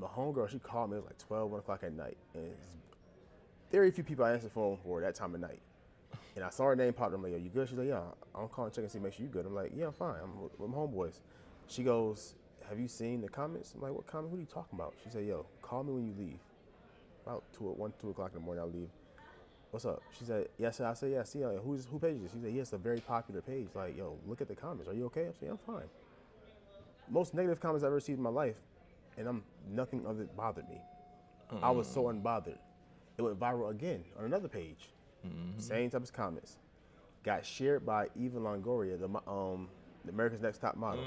And my homegirl, she called me. It was like 12, 1 o'clock at night. And very few people I answer the phone for that time of night. And I saw her name pop up. I'm like, yo, you good? She's like, yeah, I'm calling check and see, make sure you good. I'm like, yeah, I'm fine. I'm with with my homeboys. She goes, have you seen the comments? I'm like, what comment? What are you talking about? She said, yo, call me when you leave. About two, one, two o'clock in the morning, I'll leave. What's up? She said, yes. I said, yeah. See, uh, who's who page is this? She said, yeah, it's a very popular page. Like, yo, look at the comments. Are you okay? I'm saying, I'm fine. Most negative comments I've ever received in my life, and I'm nothing of it bothered me. I was so unbothered. It went viral again on another page. Same type of comments. Got shared by Eva Longoria, the um, the America's Next Top Model.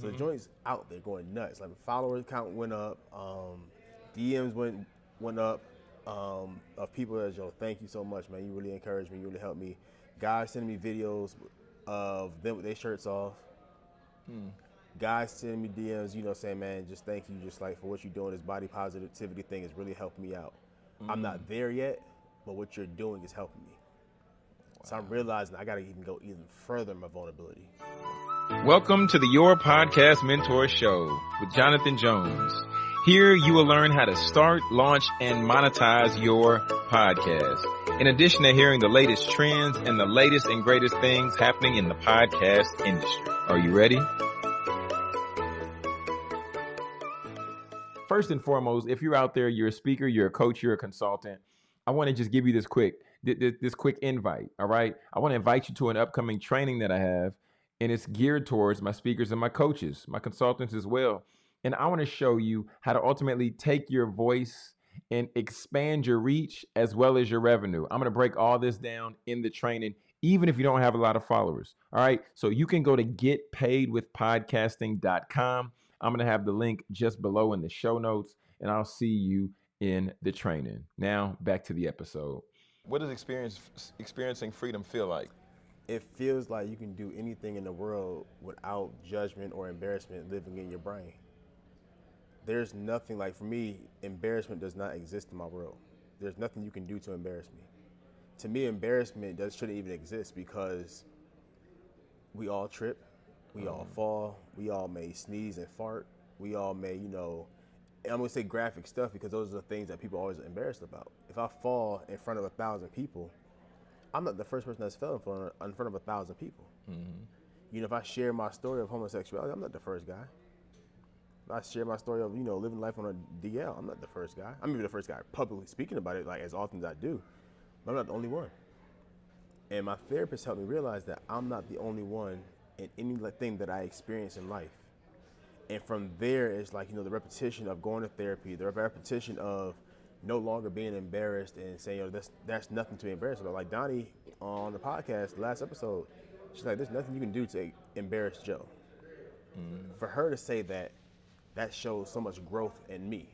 So the joint's out there going nuts. Like follower count went up, um, DMs went went up um, of people that yo, thank you so much, man. You really encouraged me. You really helped me. Guys sending me videos of them with their shirts off. Guys send me DMs, you know, saying, man, just thank you, just like for what you're doing. This body positivity thing has really helped me out. I'm not mm. there yet, but what you're doing is helping me. So I'm realizing I got to even go even further in my vulnerability. Welcome to the Your Podcast Mentor Show with Jonathan Jones. Here you will learn how to start, launch, and monetize your podcast. In addition to hearing the latest trends and the latest and greatest things happening in the podcast industry. Are you ready? First and foremost, if you're out there, you're a speaker, you're a coach, you're a consultant, I want to just give you this quick thi- thi- this quick invite, all right? I want to invite you to an upcoming training that I have and it's geared towards my speakers and my coaches, my consultants as well. And I want to show you how to ultimately take your voice and expand your reach as well as your revenue. I'm going to break all this down in the training, even if you don't have a lot of followers. All right. So you can go to getpaidwithpodcasting.com. I'm going to have the link just below in the show notes, and I'll see you in the training. Now, back to the episode. What does experience, experiencing freedom feel like? It feels like you can do anything in the world without judgment or embarrassment living in your brain. There's nothing like for me, embarrassment does not exist in my world. There's nothing you can do to embarrass me. To me, embarrassment does shouldn't even exist because we all trip, we all um, fall, we all may sneeze and fart, we all may, you know, and I'm gonna say graphic stuff because those are the things that people are always embarrassed about. If I fall in front of a thousand people, I'm not the first person that's fell in front of, in front of a thousand people. Mm-hmm. You know, if I share my story of homosexuality, I'm not the first guy. If I share my story of you know living life on a DL, I'm not the first guy. I'm even the first guy publicly speaking about it like as often as I do, but I'm not the only one. And my therapist helped me realize that I'm not the only one in anything that I experience in life. And from there, it's like, you know, the repetition of going to therapy, the repetition of no longer being embarrassed and saying, yo, that's, that's nothing to be embarrassed about. Like Donnie on the podcast, the last episode, she's like, there's nothing you can do to embarrass Joe. Mm-hmm. For her to say that, that shows so much growth in me.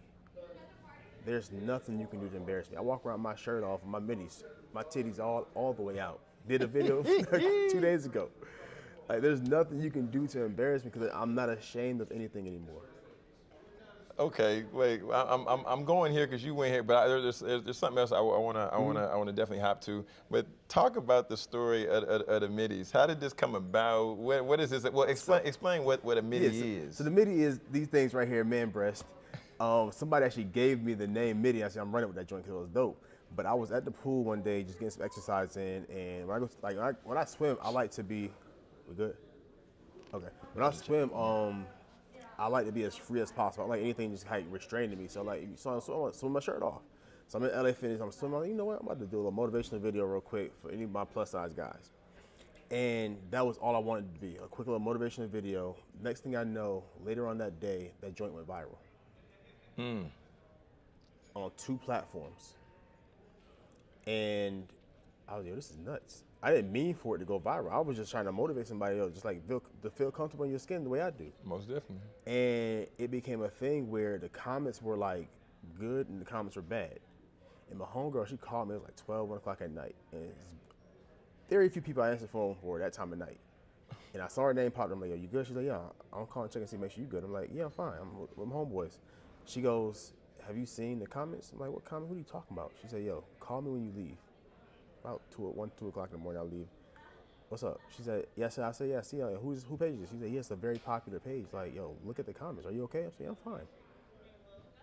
There's nothing you can do to embarrass me. I walk around my shirt off, my middies, my titties all, all the way out. Did a video two days ago. Like, there's nothing you can do to embarrass me because I'm not ashamed of anything anymore. Okay, wait. I'm I'm, I'm going here because you went here, but I, there's, there's there's something else I, want to I want to I want to definitely hop to. But talk about the story of, of, of the middies. How did this come about? What what is this? Well, explain explain what what a midi Yeah, so, is. So the MIDI is these things right here, man breast. Um, somebody actually gave me the name MIDI. I said I'm running with that joint because it was dope. But I was at the pool one day just getting some exercise in, and when I go like when I, when I swim, I like to be. We good? Okay. When I swim, um, I like to be as free as possible. I like anything just like restraining me. So like, so I'm swim, swim my shirt off. So I'm in LA Fitness. I'm swimming. I'm like, you know what? I'm about to do a little motivational video real quick for any of my plus size guys. And that was all I wanted to be a quick little motivational video. Next thing I know, later on that day, that joint went viral Hmm. on two platforms. And I was like, yo, this is nuts. I didn't mean for it to go viral. I was just trying to motivate somebody else, just like feel, to feel comfortable in your skin the way I do. Most definitely. And it became a thing where the comments were like good and the comments were bad. And my homegirl, she called me, it was like 12, 1 o'clock at night. And it's very few people I answer the phone for that time of night. And I saw her name pop up. I'm like, yo, you good? She's like, yeah, I'm calling check and see, make sure you good. I'm like, yeah, I'm fine. I'm with, with my homeboys. She goes, have you seen the comments? I'm like, what comment? What are you talking about? She said, yo, call me when you leave. About two, one, two o'clock in the morning, I'll leave. What's up? She said, yes. I said, yeah. See, uh, who's who page is this? She said, yeah, it's a very popular page. Like, yo, look at the comments. Are you okay? I'm saying, I'm fine.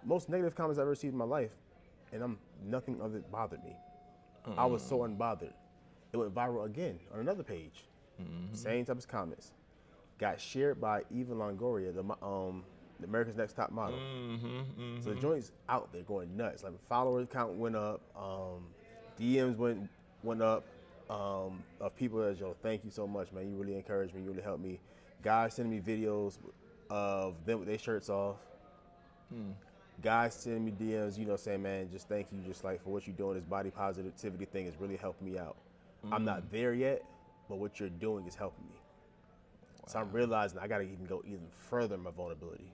most negative comments I've ever received in my life, and I'm nothing of it bothered me. I was so unbothered. It went viral again on another page. Same type of comments. Got shared by Eva Longoria, the um, the America's Next Top Model. So the joint's out there going nuts. Like follower count went up, um, DMs went went up um, of people that yo, thank you so much, man. You really encouraged me. You really helped me. Guys sending me videos of them with their shirts off. Guys sending me DMs, you know, saying, man, just thank you, just like for what you're doing. This body positivity thing has really helped me out. I'm not there yet, but what you're doing is helping me. So I'm realizing I got to even go even further in my vulnerability.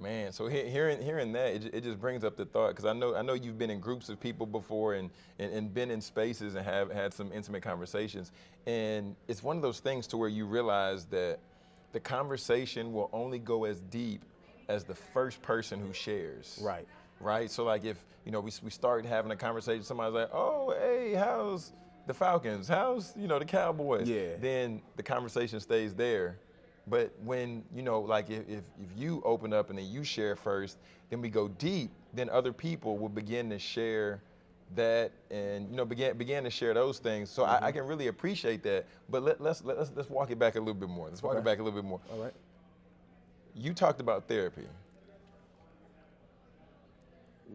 Man, so he- hearing hearing that, it, it just brings up the thought because I know I know you've been in groups of people before and, and and been in spaces and have had some intimate conversations, and it's one of those things to where you realize that the conversation will only go as deep as the first person who shares. Right. Right. So like if you know we we start having a conversation, somebody's like, oh hey, how's the Falcons? How's you know the Cowboys? Yeah. Then the conversation stays there. But when you know, like if, if if you open up and then you share first, then we go deep. Then other people will begin to share that and you know begin begin to share those things. So I, I mm-hmm. can really appreciate that. But let, let's let's let's walk it back a little bit more. Let's walk it back a little bit more. All right. You talked about therapy.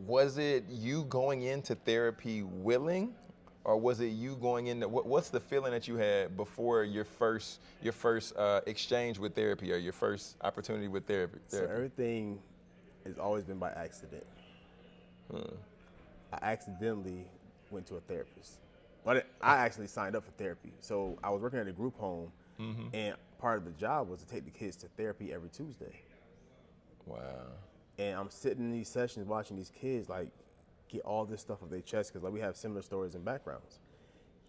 Was it you going into therapy willing, or was it you going into what, what's the feeling that you had before your first your first uh, exchange with therapy or your first opportunity with therapy? So therapy? everything has always been by accident. I accidentally went to a therapist. But I actually signed up for therapy. So I was working at a group home, and part of the job was to take the kids to therapy every Tuesday. wow. And I'm sitting in these sessions watching these kids like get all this stuff off their chest because like we have similar stories and backgrounds.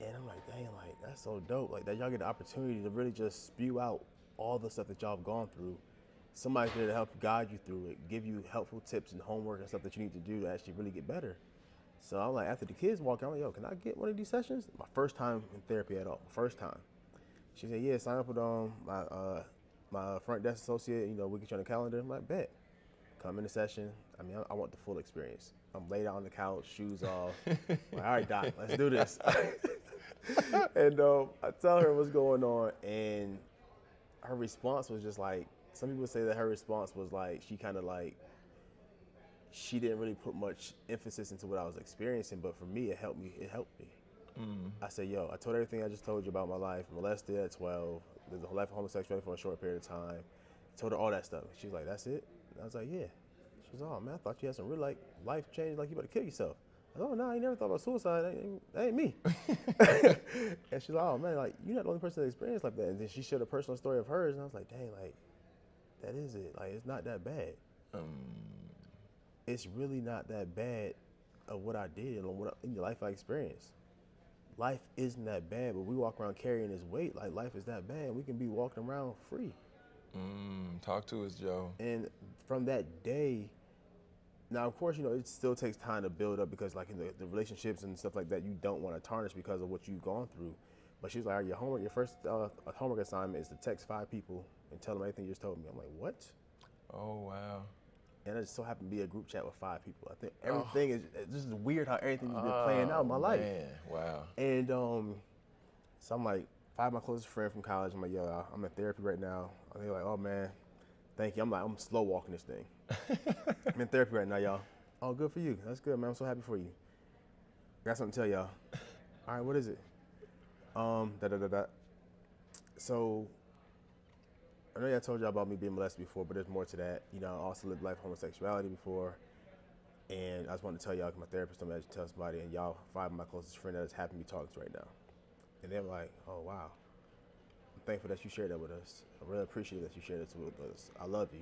And I'm like, dang, like that's so dope. Like that y'all get the opportunity to really just spew out all the stuff that y'all have gone through. Somebody's there to help guide you through it, give you helpful tips and homework and stuff that you need to do to actually really get better. So I'm like, after the kids walk I'm like, yo, can I get one of these sessions? My first time in therapy at all. First time. She said, yeah, sign up with um my uh my front desk associate. You know, we get you on the calendar. I'm like, bet. Come in the session. I mean, I, I want the full experience. I'm laid out on the couch, shoes off. like, all right, doc, let's do this. and um, I tell her what's going on, and her response was just like some people say that her response was like she kind of like she didn't really put much emphasis into what I was experiencing, but for me, it helped me. It helped me. I said, yo, I told everything I just told you about my life. Molested at 12. Lived a life of homosexuality for a short period of time. told her all that stuff. She's like, that's it? And I was like, yeah. Was, oh, man, I thought you had some real like life change, like you about to kill yourself. I was, oh, no, I never thought about suicide. That ain't, that ain't me. and she's like, oh, man, like, you're not the only person that experienced like that. And then she shared a personal story of hers. And I was like, dang, like, that is it. Like, it's not that bad. It's really not that bad of what I did and what in the life I experienced life isn't that bad, but we walk around carrying this weight like life is that bad. We can be walking around free. Mm, talk to us, Joe. And from that day, now of course, you know, it still takes time to build up because like in the, the relationships and stuff like that, you don't want to tarnish because of what you've gone through. But she's like, "All right, your homework, your first uh, homework assignment is to text five people and tell them everything you just told me. I'm like, what? Oh wow. And it just so happened to be a group chat with five people. I think everything is it's just weird how everything's been playing out in my Oh, life. Man, wow. And um, so I'm like, five of my closest friends from college. I'm like, yo, I'm in therapy right now. And they're like, oh man, thank you. I'm like, I'm slow walking this thing. I'm in therapy right now, y'all. Oh, good for you. That's good, man. I'm so happy for you. I got something to tell y'all. All right, what is it? Um, da da da da. So, I know I told y'all about me being molested before, but there's more to that. You know, I also lived life homosexuality before. And I just wanted to tell y'all, my therapist told me I should tell somebody, and y'all, five of my closest friends that is happen to be talking to right now. And they're like, oh, wow. I'm thankful that you shared that with us. I really appreciate that you shared it with us. I love you.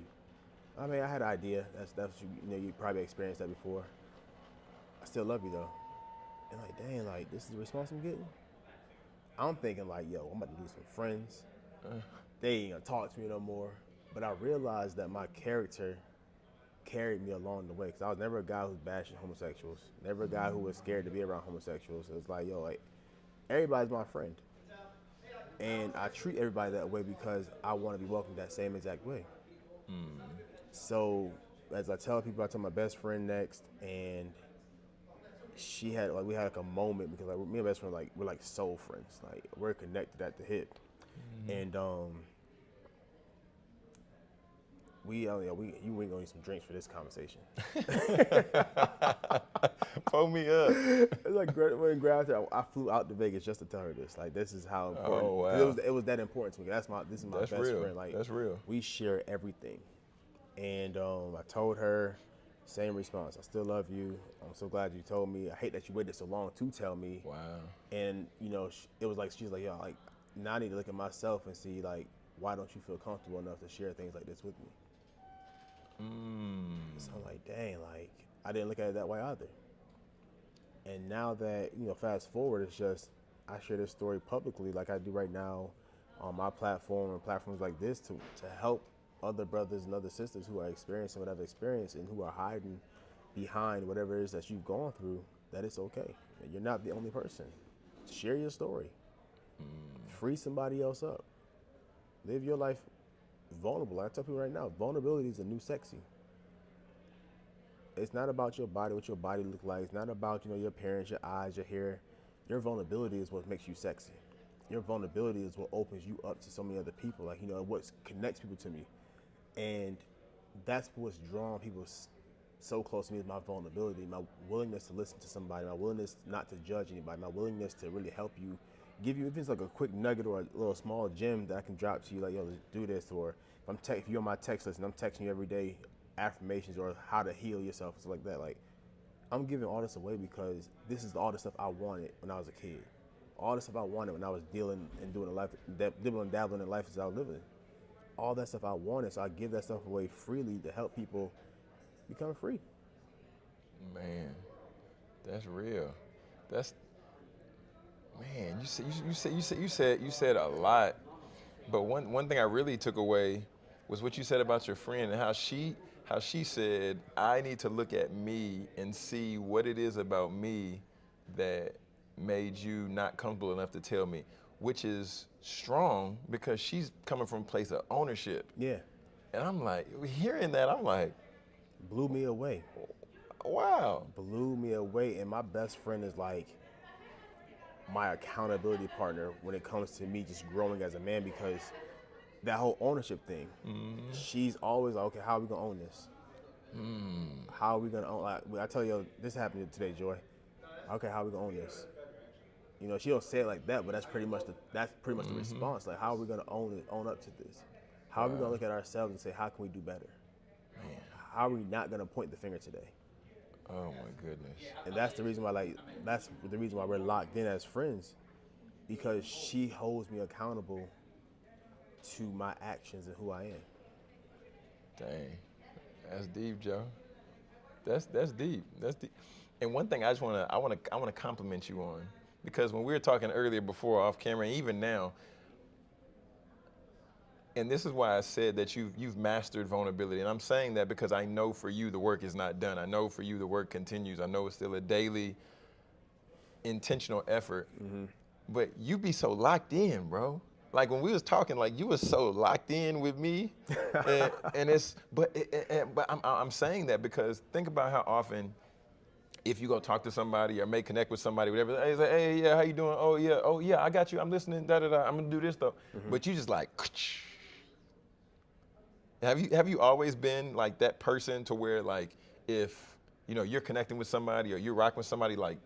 I mean, I had an idea. That's, that's you, you know, you probably experienced that before. I still love you, though. And like, dang, like, this is the response I'm getting? I'm thinking, like, yo, I'm about to lose some friends. Uh. They ain't gonna talk to me no more. But I realized that my character carried me along the way because I was never a guy who's bashing homosexuals, never a guy who was scared to be around homosexuals. It's like, yo, like everybody's my friend, and I treat everybody that way because I want to be welcomed that same exact way. Hmm. So as I tell people, I tell my best friend next, and she had like we had like a moment because like me and my best friend like we're like soul friends, like we're connected at the hip, and um. We, uh, yeah, we, you ain't gonna need some drinks for this conversation. Pull me up. It's like when grabbed her, I flew out to Vegas just to tell her this. Like this is how important. Oh, 'cause It wow. was it was that important to me. That's my this is my That's best real. friend. Like That's real. We share everything, and um, I told her same response. I still love you. I'm so glad you told me. I hate that you waited so long to tell me. Wow. And you know, it was like she's like, yo, like now I need to look at myself and see like why don't you feel comfortable enough to share things like this with me? Mm. So I'm like, dang, like I didn't look at it that way either. And now that you know, fast forward, it's just I share this story publicly, like I do right now, on my platform and platforms like this to to help other brothers and other sisters who are experiencing what I've experienced and who are hiding behind whatever it is that you've gone through. That it's okay. You're not the only person. Share your story. Mm. Free somebody else up. Live your life vulnerable. I tell people right now, vulnerability is a new sexy it's not about your body, what your body look like. It's not about you know your appearance, your eyes, your hair. Your vulnerability is what makes you sexy. Your vulnerability is what opens you up to so many other people. Like you know what connects people to me, and that's what's drawn people so close to me is my vulnerability, my willingness to listen to somebody, my willingness not to judge anybody, my willingness to really help you, give you if it's like a quick nugget or a little small gem that I can drop to you, like yo, let's do this, or if I'm te- if you're on my text list and I'm texting you every day affirmations or how to heal yourself, stuff like that, like I'm giving all this away because this is all the stuff I wanted when I was a kid. All the stuff I wanted when I was dealing and doing a life, dab- dibbling and dabbling in life as I was living. All that stuff I wanted, so I give that stuff away freely to help people become free. Man, that's real. That's man. You said you, said you said you said you said a lot, but one one thing I really took away was what you said about your friend and how she how she said I need to look at me and see what it is about me that made you not comfortable enough to tell me, which is strong because she's coming from a place of ownership. Yeah, And I'm like, hearing that, I'm like, blew me away. wow. blew me away. And my best friend is like my accountability partner when it comes to me just growing as a man because that whole ownership thing. Mm-hmm. She's always like, okay, how are we gonna own this? Mm. How are we gonna own? Like, I tell you, this happened today, Joy. Okay, how are we gonna own this? You know, she don't say it like that, but that's pretty much the that's pretty much the mm-hmm. response. Like, how are we gonna own it, own up to this? How are we gonna look at ourselves and say, how can we do better? How are we not gonna point the finger today? Oh my goodness. and that's the reason why like that's the reason why we're locked in as friends because she holds me accountable to my actions and who I am. Dang, that's deep, Joe. That's that's deep. That's deep. And one thing I just wanna I wanna I wanna compliment you on because when we were talking earlier before off camera, and even now, and this is why I said that you've you've mastered vulnerability. And I'm saying that because I know for you the work is not done. I know for you the work continues. I know it's still a daily intentional effort. Mm-hmm. But you be so locked in, bro. Like when we was talking, like you was so locked in with me, and, and it's but it- but I'm I'm saying that because think about how often, if you go talk to somebody or may connect with somebody, whatever, hey, say, hey, yeah, how you doing? Oh yeah, oh yeah, I got you. I'm listening. Da da da. I'm gonna do this though. Mm-hmm. But you just like. Have you have you always been like that person to where like if you know you're connecting with somebody or you're rocking with somebody like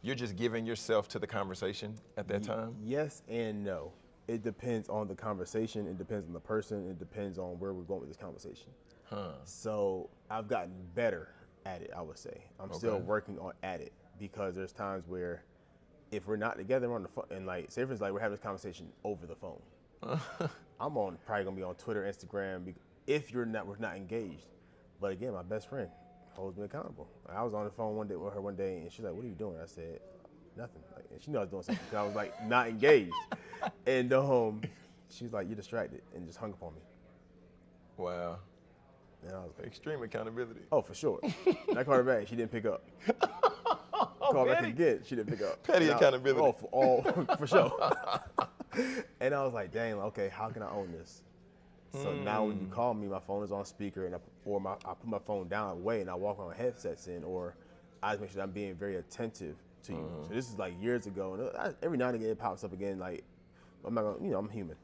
you're just giving yourself to the conversation at that time? Yes and no. It depends on the conversation, it depends on the person, it depends on where we're going with this conversation. Huh. So I've gotten better at it, I would say. I'm still working on at it because there's times where if we're not together on the phone and like say for instance like we're having this conversation over the phone. I'm on probably gonna be on Twitter, Instagram if you're not we're not engaged. But again, my best friend holds me accountable. I was on the phone one day with her one day and she's like, What are you doing? I said, Nothing. Like, and she knew I was doing something 'cause I was like not engaged. and um she was like, You're distracted and just hung up on me. Wow. And I was like, Extreme accountability. Oh, for sure. And I called her back. She didn't pick up. Oh, called back petty. again. She didn't pick up. Petty And I- accountability. Oh, for, oh, all, for sure. and I was like, dang, okay, how can I own this? So now when you hmm. call me, my phone is on speaker, and I, or my, I put my phone down away, and I walk with headsets in, or I just make sure that I'm being very attentive to you. Mm-hmm. So this is like years ago, and uh, I, every now and again it pops up again. Like I'm not gonna, you know, I'm human,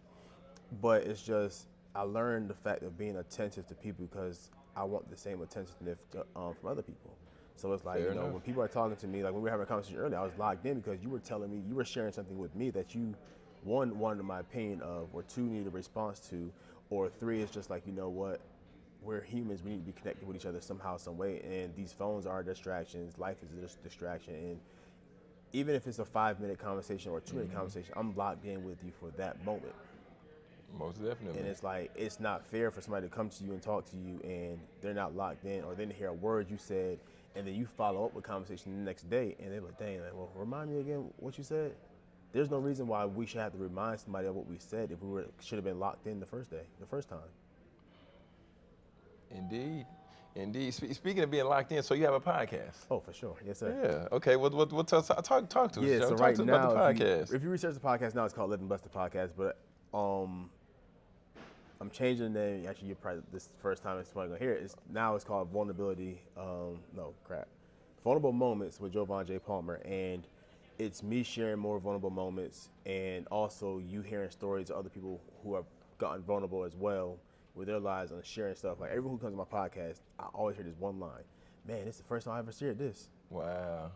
but it's just I learned the fact of being attentive to people because I want the same attentiveness to, um, from other people. So it's like Fair you know enough. when people are talking to me, like when we were having a conversation earlier, I was locked in because you were telling me you were sharing something with me that you one wanted my opinion of, or two needed a response to, or three is just like you know what, we're humans, we need to be connected with each other somehow, some way, and these phones are distractions. Life is a distraction, and even if it's a five minute conversation or a 2 minute conversation, I'm locked in with you for that moment. Most definitely. And it's like it's not fair for somebody to come to you and talk to you and they're not locked in or they didn't hear a word you said and then you follow up with conversation the next day and they're like, dang, like, well, remind me again what you said. There's no reason why we should have to remind somebody of what we said if we were should have been locked in the first day, the first time. Indeed. Indeed. Speaking of being locked in, so you have a podcast. Oh, for sure. Yes, sir. Yeah. Okay. What what what talk talk, talk to us? Yeah, so talk right to us now, if you, if you research the podcast now, it's called Living Blessed Podcast. But um, I'm changing the name. Actually, you're probably this is the first time it's probably gonna hear it. It's now it's called Vulnerability. Um, no crap, Vulnerable Moments with Jovan J Palmer, and it's me sharing more vulnerable moments, and also you hearing stories of other people who have gotten vulnerable as well with their lives and sharing stuff. Like everyone who comes to my podcast, I always hear this one line. Man, this is the first time I ever shared this wow.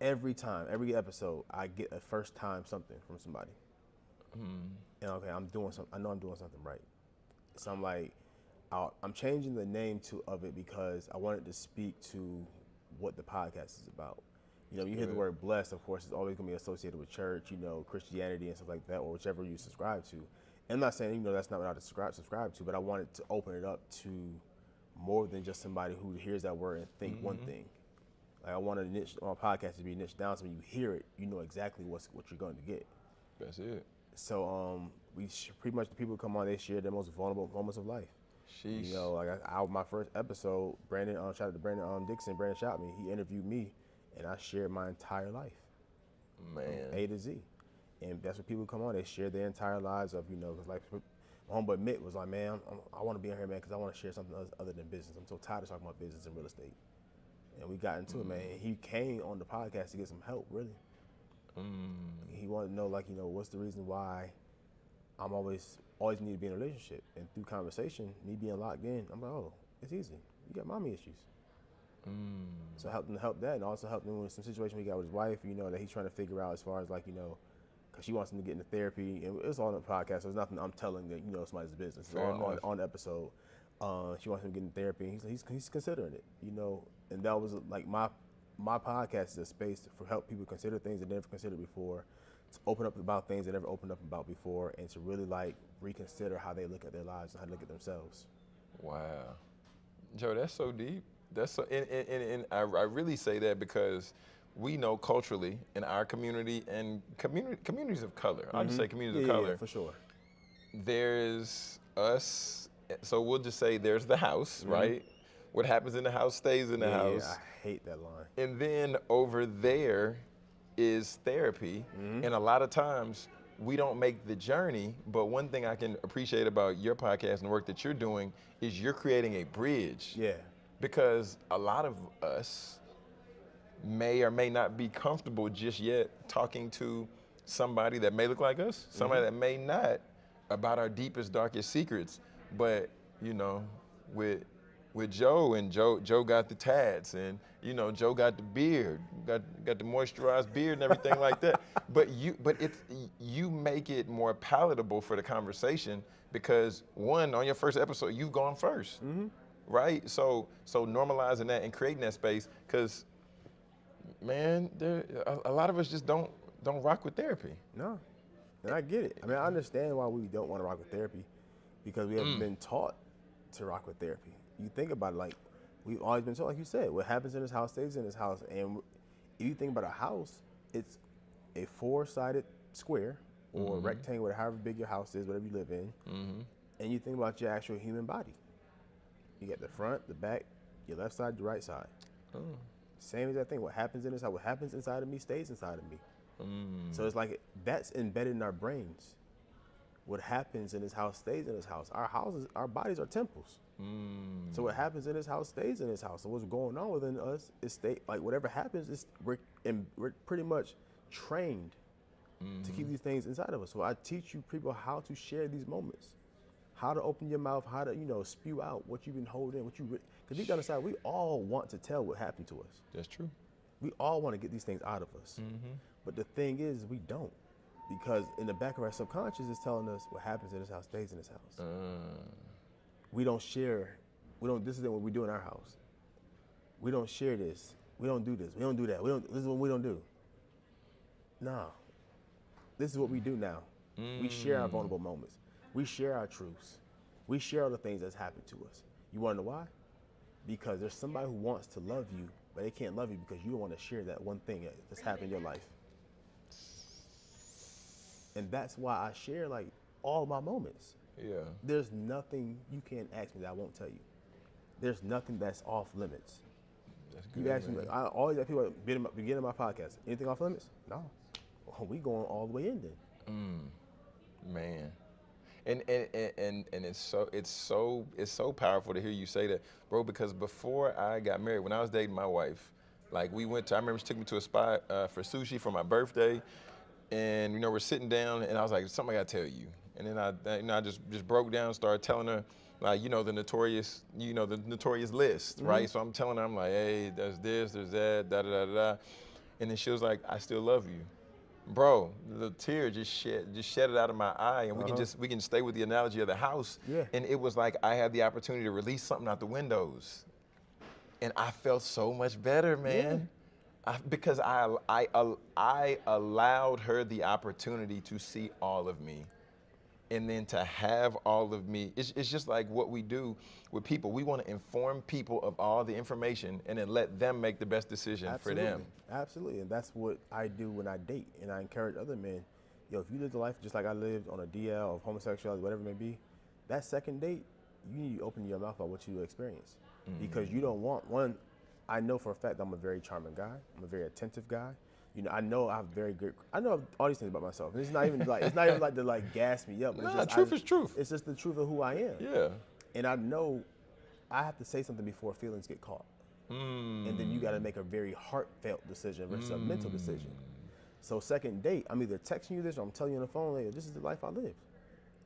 every time, every episode, I get a first time something from somebody. And okay, I'm doing something. I know I'm doing something right. So I'm like, I'll, I'm changing the name to of it because I wanted to speak to what the podcast is about. You know, you hear the word blessed, of course, it's always gonna be associated with church, you know, Christianity and stuff like that, or whichever you subscribe to. And I'm not saying, you know, that's not what I subscribe subscribe to, but I wanted to open it up to more than just somebody who hears that word and think one thing. Like I want to niche my podcast to be niched down so when you hear it, you know exactly what's what you're going to get. That's it. So um, we pretty much the people who come on, they share their most vulnerable moments of life. Sheesh. You know, like I, I, my first episode, Brandon, um, shout out to Brandon um, Dixon, Brandon shot me. He interviewed me, and I shared my entire life, Man. A to Z. And that's what people come on. They share their entire lives of, you know, 'cause like my homeboy Mitt was like, man, I'm, I want to be on here, man, because I want to share something other than business. I'm so tired of talking about business and real estate. And we got into it, man. He came on the podcast to get some help, really. Mm. He wanted to know, like, you know, what's the reason why I'm always always need to be in a relationship. And through conversation, me being locked in, I'm like, oh, it's easy. You got mommy issues. Mm. So him to help that, and also helped him with some situation he got with his wife. You know that he's trying to figure out as far as like you know, because she wants him to get into therapy, and it's all on the podcast. So it's nothing I'm telling that you know somebody's business. It's on, on, on episode. Uh, she wants him to get in therapy. and He's, he's he's considering it. You know, and that was like my my podcast is a space for help people consider things they never considered before, to open up about things they never opened up about before, and to really like reconsider how they look at their lives and how they look at themselves. Wow. Joe, that's so deep. That's so, and, and, and, and I, I really say that because we know culturally in our community and community communities of color. I'll just say communities Mm-hmm. Yeah, of yeah, color. for sure. there's us. So we'll just say there's the house, right? What happens in the house stays in the. Yeah, house. yeah, I hate that line. And then over there is therapy. Mm-hmm. And a lot of times we don't make the journey. But one thing I can appreciate about your podcast and the work that you're doing is you're creating a bridge. Yeah. Because a lot of us may or may not be comfortable just yet talking to somebody that may look like us, somebody that may not, about our deepest, darkest secrets. But you know, with with Joe and Joe, Joe got the tats, and you know, Joe got the beard, got got the moisturized beard and everything like that. But you, but it's you make it more palatable for the conversation because one, on your first episode, you've gone 1st mm-hmm. right? So so normalizing that and creating that space, because man, there a, a lot of us just don't don't rock with therapy. No, and I get it. I mean, I understand why we don't want to rock with therapy because we haven't mm. been taught to rock with therapy. You think about it, like we've always been told, like you said, what happens in this house stays in this house. And if you think about a house, it's a four-sided square or mm-hmm. rectangle, however big your house is, whatever you live in. Mm-hmm. And you think about your actual human body. You got the front, the back, your left side, your right side. Oh. Same as exact thing. What happens in this house, what happens inside of me stays inside of me. Mm. So it's like that's embedded in our brains. What happens in his house stays in his house. Our houses, our bodies are temples. Mm. So what happens in his house stays in his house. So what's going on within us is stay like whatever happens is we're in, we're pretty much trained to keep these things inside of us. So I teach you people how to share these moments, how to open your mouth, how to you know spew out what you've been holding, what you because deep down inside we all want to tell what happened to us. That's true. We all want to get these things out of us. But the thing is, we don't. Because in the back of our subconscious is telling us what happens in this house stays in this house. Uh, We don't share. We don't. This is what we do in our house. We don't share this. We don't do this. We don't do that. We don't. This is what we don't do. No. This is what we do now. We share our vulnerable moments. We share our truths. We share all the things that's happened to us. You want to know why? Because there's somebody who wants to love you, but they can't love you because you don't want to share that one thing that's happened in your life. And that's why I share like all my moments. yeah. There's nothing you can't ask me that I won't tell you. There's nothing that's off limits. That's good. You ask me, like, I always ask people at the beginning of my- podcast, anything off limits? No. Well, we going all the way in then. man and and, and and and it's so it's so it's so powerful to hear you say that bro because before i got married when i was dating my wife like we went to i remember she took me to a spot uh, for sushi for my birthday and you know we're sitting down and i was like something i gotta tell you. And then i you know i just just broke down started telling her like you know the notorious you know the notorious list mm-hmm. right? So i'm telling her i'm like hey there's this there's that da da da da and then she was like i still love you. Bro, the tear just shed just shed it out of my eye, and we can uh-huh. just we can stay with the analogy of the house. Yeah. And it was like I had the opportunity to release something out the windows, and I felt so much better, man. I, because I I I allowed her the opportunity to see all of me, and then to have all of me. It's, it's just like what we do with people. We want to inform people of all the information, and then let them make the best decision Absolutely. for them. Absolutely. And that's what I do when I date. And I encourage other men, yo, if you live the life just like I lived on a DL of homosexuality, whatever it may be, that second date, you need to open your mouth about what you experience. Mm. Because you don't want one, I know for a fact I'm a very charming guy. I'm a very attentive guy. You know, I know I have very good. I know all these things about myself. And it's not even like it's not even like to like gas me up. it's Nah, just, truth I- is truth. It's just the truth of who I am. Yeah. And I know I have to say something before feelings get caught. Hmm. And then you got to make a very heartfelt decision versus a mental hmm. decision. So second date, I'm either texting you this or I'm telling you on the phone, like, this is the life I live.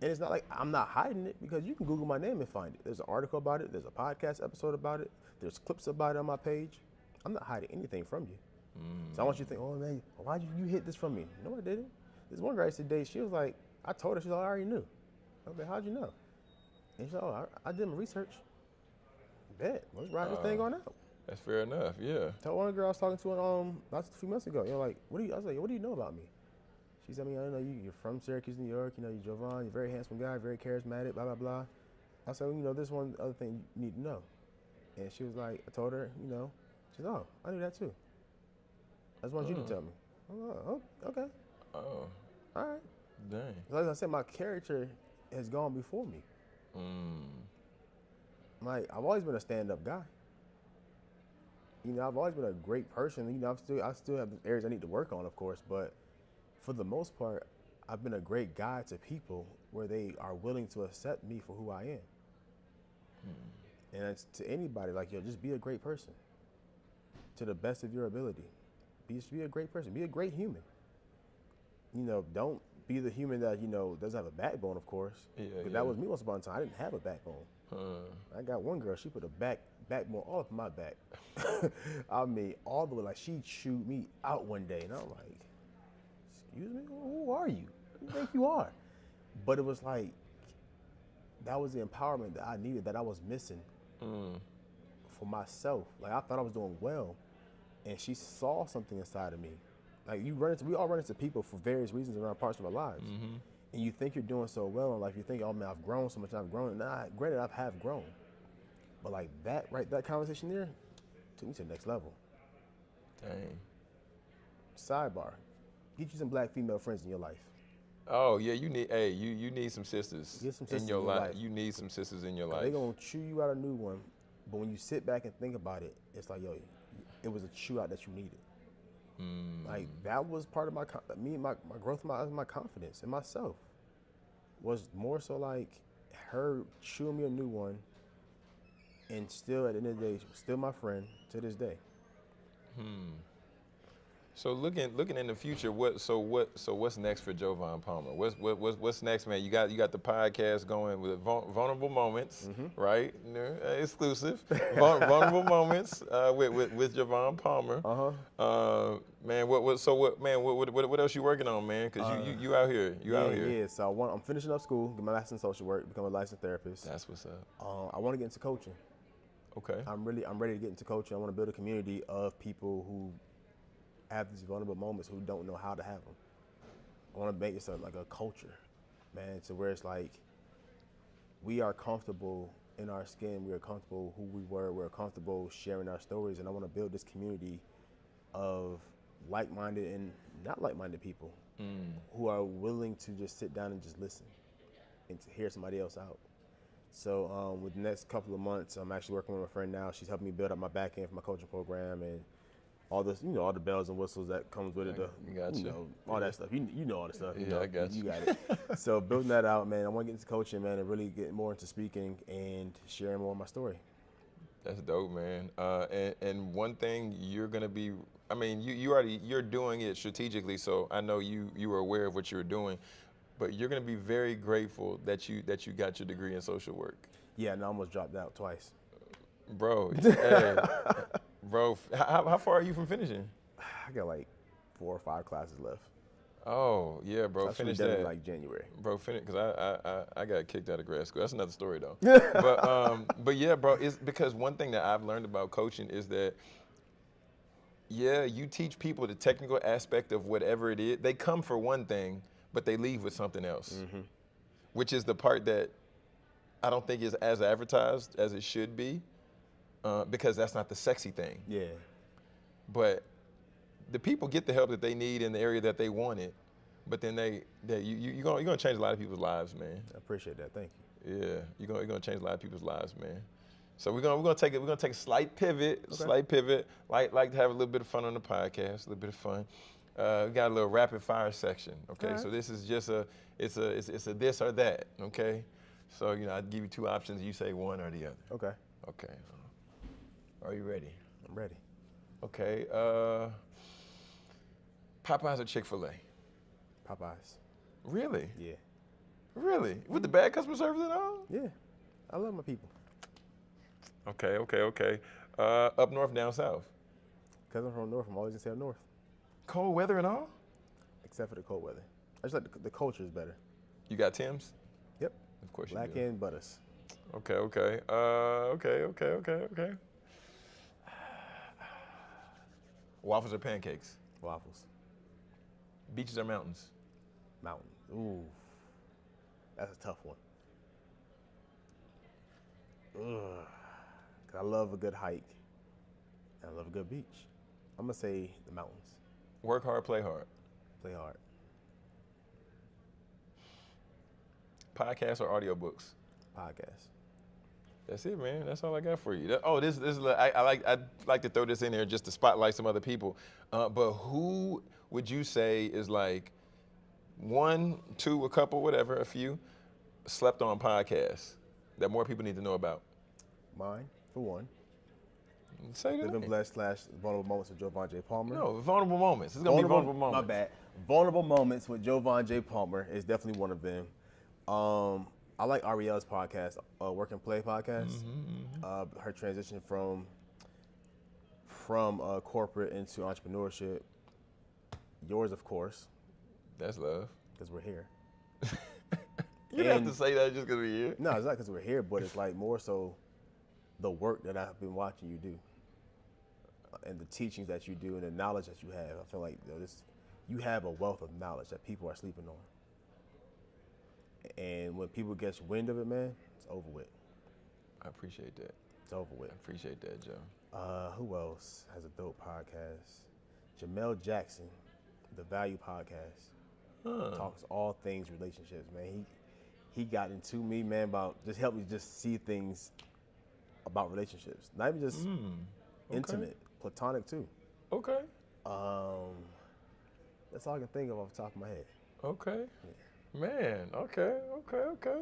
And it's not like I'm not hiding it because you can Google my name and find it. There's an article about it. There's a podcast episode about it. There's clips about it on my page. I'm not hiding anything from you. So I want you to think, oh man, why did you hit this from me? No, I didn't. This one girl I said today, she was like, I told her, she's like, I already knew. I was like, how'd you know? And she's like, oh, I, I did my research. Bet, let's ride this thing on out. That's fair enough. Yeah. Tell one girl I was talking to um not a few months ago. You know, like, what do you? I was like, what do you know about me? She said, I mean, I know you. You're from Syracuse, New York. You know, you're Jovan. You're a very handsome guy, very charismatic. Blah blah blah. I said, well, you know, this one other thing you need to know. And she was like, I told her, you know, she said, oh, I knew that too. I just wanted you to tell me. I'm like, oh, okay, Oh, all right. dang. Like I said, my character has gone before me. Mm. Like I've always been a stand-up guy. You know, I've always been a great person. You know, I'm still I still have areas I need to work on, of course, but for the most part, I've been a great guy to people where they are willing to accept me for who I am. And it's to anybody, like yo, just be a great person. To the best of your ability. Be just be a great person. Be a great human. You know, don't be the human that, you know, doesn't have a backbone, of course. Yeah, yeah. That was me once upon a time. I didn't have a backbone. Uh, I got one girl, she put a back backbone all up my back. I mean, all the way, like she chewed me out one day, and I'm like, excuse me, who are you? Who do you think you are? But it was like, that was the empowerment that I needed, that I was missing mm. for myself. Like I thought I was doing well, and she saw something inside of me. Like you run into, we all run into people for various reasons around parts of our lives, and you think you're doing so well in life. You think, oh man, I've grown so much. I've grown. Nah, granted, I have grown, but like that, right? That conversation there took me to the next level. Dang. Sidebar: Get you some black female friends in your life. Oh yeah, you need. Hey, you you need some sisters, some in your, in your life. life. You need some sisters in your life. They gonna chew you out a new one, but when you sit back and think about it, it's like, yo, it was a chew out that you needed. Mm. Like that was part of my me, my, my growth, my my confidence in myself. was more so like her chewing me a new one, and still at the end of the day, still my friend to this day. So looking looking in the future, what so what so what's next for Jovan Palmer? What's what, what's what's next, man? You got you got the podcast going with vulnerable moments, right? You know, uh, exclusive vulnerable moments uh, with with with Jovan Palmer. Uh-huh. Uh man, what what so what man what what, what else you working on, man? Cause you, you you out here, you yeah, out here. yeah. So I want, I'm finishing up school, get my master's in social work, become a licensed therapist. That's what's up. Uh, I want to get into coaching. Okay. I'm really, I'm ready to get into coaching. I want to build a community of people who have these vulnerable moments who don't know how to have them. I want to make a, like a culture, man, to where it's like we are comfortable in our skin. We are comfortable who we were. We're comfortable sharing our stories, and I want to build this community of like-minded and not like-minded people who are willing to just sit down and just listen and to hear somebody else out. So um, with the next couple of months, I'm actually working with my friend now. She's helping me build up my back end for my coaching program and all this, you know, all the bells and whistles that comes with it. The, I got you. know, all that stuff. You, you know all the stuff. You Yeah, know, I got you. you. got it. so building that out, man. I want to get into coaching, man, and really get more into speaking and sharing more of my story. That's dope, man. Uh, and, and one thing you're gonna be, I mean, you, you already you're doing it strategically, so I know you you were aware of what you were doing, but you're gonna be very grateful that you that you got your degree in social work, Yeah, and I almost dropped out twice. bro. hey, bro, how, how far are you from finishing? I got like four or five classes left. Oh yeah, bro, should finish that. in like January. bro, finish because I, I I I got kicked out of grad school. That's another story though. but um, but yeah, bro, it's because one thing that I've learned about coaching is that yeah, you teach people the technical aspect of whatever it is. They come for one thing, but they leave with something else, which is the part that I don't think is as advertised as it should be, uh, because that's not the sexy thing. Yeah. But the people get the help that they need in the area that they want it. But then they, they you, you, you're going you're gonna change a lot of people's lives, man. I appreciate that. Thank you. Yeah, you're gonna, you're gonna change a lot of people's lives, man. So we're gonna we're gonna take it. We're gonna take a slight pivot, okay. slight pivot. Like like to have a little bit of fun on the podcast, a little bit of fun. Uh, we got a little rapid fire section. Okay, Alright. so this is just a it's a it's, it's a this or that. Okay, so you know I'd give you two options. You say one or the other. Okay. Okay. Are you ready? I'm ready. Okay. Uh, Popeyes or Chick Fil A? Popeyes. Really? Yeah. Really? With the bad customer service and all? Yeah. I love my people. Okay, okay, okay. Uh, up north, down south. Because I'm from North, I'm always to say up North, Cold weather and all? except for the cold weather. I just like the, the culture is better. You got Timbs? Yep. Of course you Black do. and butters. Okay, okay. Uh, okay, okay, okay, okay. Waffles or pancakes? Waffles. Beaches or mountains? Mountains. Ooh. That's a tough one. Ugh. 'Cause I love a good hike. And I love a good beach. I'm going to say the mountains. Work hard, play hard. Play hard. Podcasts or audiobooks? Podcast. That's it, man. That's all I got for you. That- oh, this this is I, I like I like to throw this in there just to spotlight some other people. Uh, but who would you say is like one, two, a couple, whatever, a few slept on podcasts that more people need to know about? Mine, for one. Say that. Living Blessed slash Vulnerable Moments with Jovan J. Palmer. No, vulnerable moments. It's gonna be vulnerable moments. My bad. Vulnerable moments with Jovan J. Palmer is definitely one of them. Um, I like Ariel's podcast, uh, Work and Play podcast. Mm-hmm, Uh, her transition from from uh, corporate into entrepreneurship. Yours, of course, That's love. because we're here. You didn't have to say that just because we're here. No, it's not because we're here, but it's like more so the work that I've been watching you do, uh, and the teachings that you do, and the knowledge that you have. I feel like you know, this, you have a wealth of knowledge that people are sleeping on. And when people get wind of it, man, it's over with. I appreciate that. It's over with. I appreciate that, Joe. Uh, who else has a dope podcast? Jamel Jackson, the Value Podcast, Huh. talks all things relationships. Man, he he got into me, man, about just help me just see things about relationships, not even just Mm, okay. intimate, platonic too. Okay. Um, that's all I can think of off the top of my head. Okay. Man, okay, okay, okay.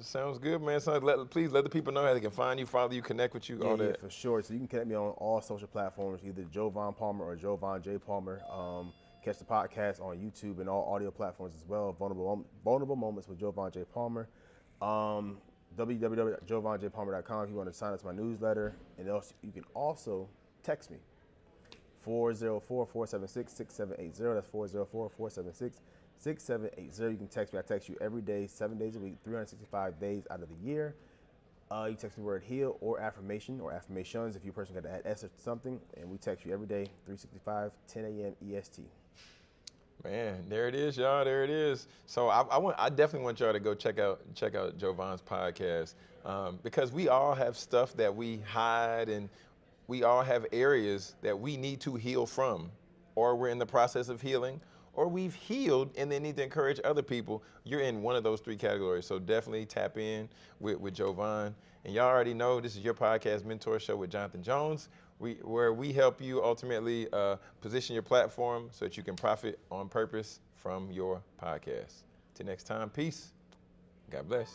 Sounds good, man. So let, please let the people know how they can find you, follow you, connect with you, Yeah, all yeah, that. for sure. So you can connect me on all social platforms, either Jovan Palmer or Jovan J Palmer. Um, catch the podcast on YouTube and all audio platforms as well. Vulnerable Vulnerable Moments with Jovan J Palmer. Um, www.jovanjpalmer.com if you want to sign up to my newsletter. And also, you can also text me 404-476-6780. That's 404-476-6780. You can text me. I text you every day, seven days a week, 365 days out of the year. Uh, you text the word heal or affirmation or affirmations if you person got to add S or something. And we text you every day, 365, 10 a.m. EST. Man, there it is, y'all. There it is. So I, I want, I definitely want y'all to go check out, check out Jovan's podcast um, because we all have stuff that we hide and we all have areas that we need to heal from, or we're in the process of healing, or we've healed and then need to encourage other people. You're in one of those three categories. So definitely tap in with, with Jovan. And y'all already know this is your podcast mentor show with Jonathan Jones, we, where we help you ultimately uh, position your platform so that you can profit on purpose from your podcast. Till next time, peace. God bless.